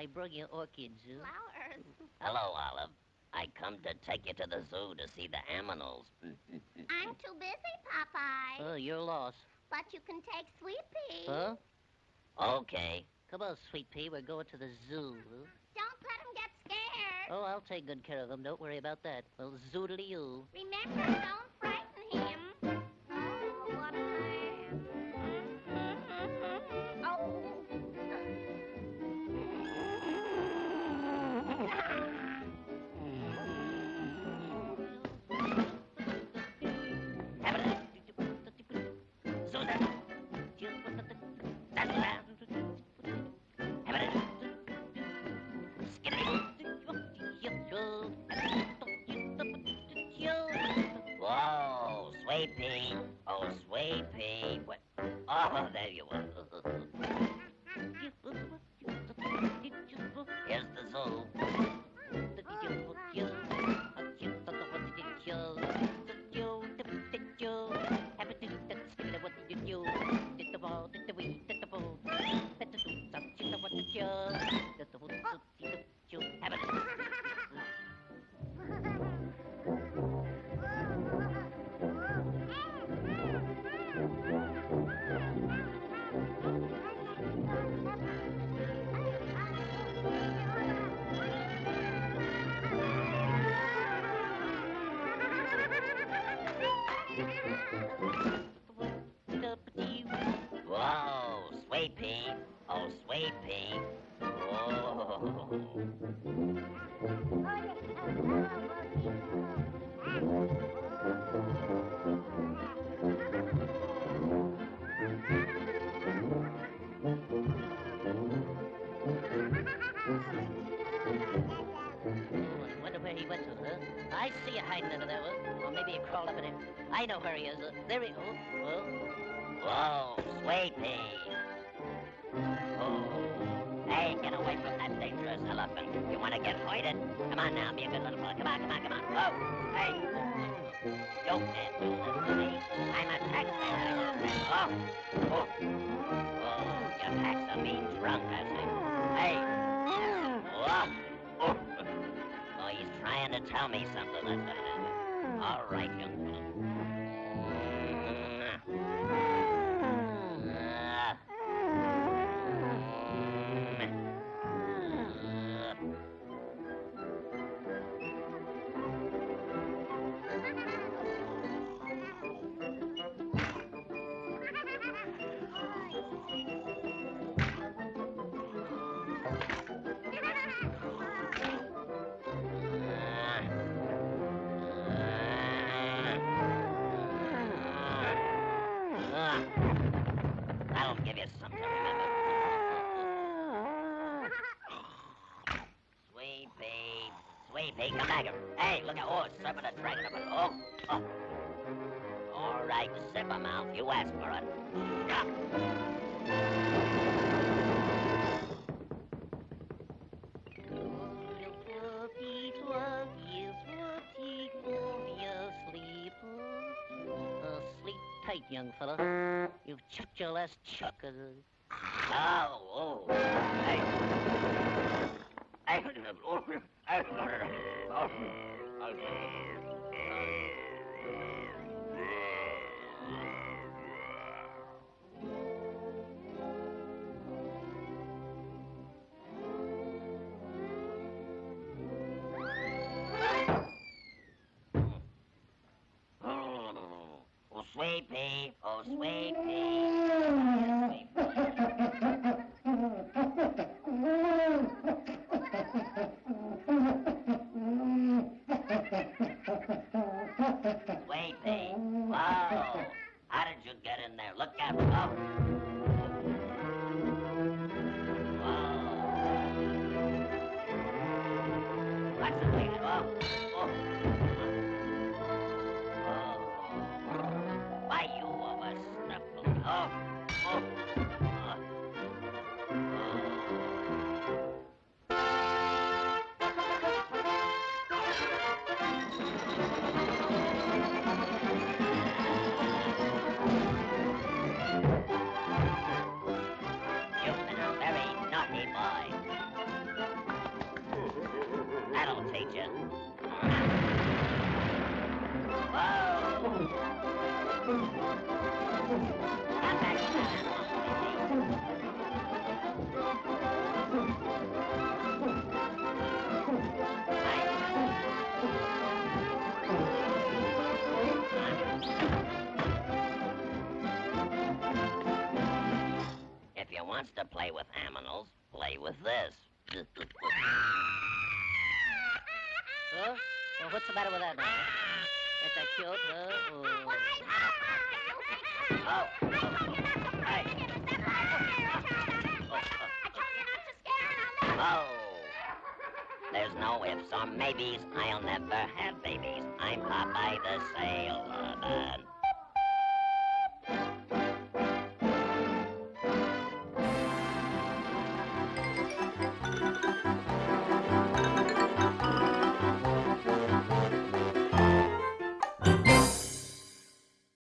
I brought you orchids. Flowers. Hello, Olive. I come to take you to the zoo to see the aminals. I'm too busy, Popeye. Oh, you're lost. But you can take Sweet Pea. Huh? Okay. Come on, Sweet Pea. We're going to the zoo. Don't let him get scared. Oh, I'll take good care of him. Don't worry about that. Well, zoodly you. Remember, don't Pea. Oh, Sweet Pea. What? Oh, there you are. Pea. Oh, Sweet Pea. I wonder where he went to, huh? I see you hiding under there, huh? Or maybe he crawled up in it. I know where he is. Uh, there he... Oh, oh. Whoa, Sweet Pea. Elephant. You want to get hoided? Come on now, be a good little boy. Come on, come on, come on. Oh, hey. Don't dare do this to me. I'm a taxpayer. Oh. Oh. Oh, your tax are being drunk, I think. Hey. Oh. Oh. Oh, he's trying to tell me something. That's what it is. All right, young Pea, come back here. Hey, look at oh, it's serpent a dragon up. Oh, oh. All right, zip him out. You asked for it. Oh, sleep tight, young fella. You've chucked your last chuck. Uh... Wow. How did you get in there? Look out. Oh. If you wants to play with aminals, play with this. Huh? Well, what's the matter with that? Ain't that cute, huh? Oh. Oh. Hey. Oh. There's no ifs or maybes. I'll never have babies. I'm Popeye the Sailor Man.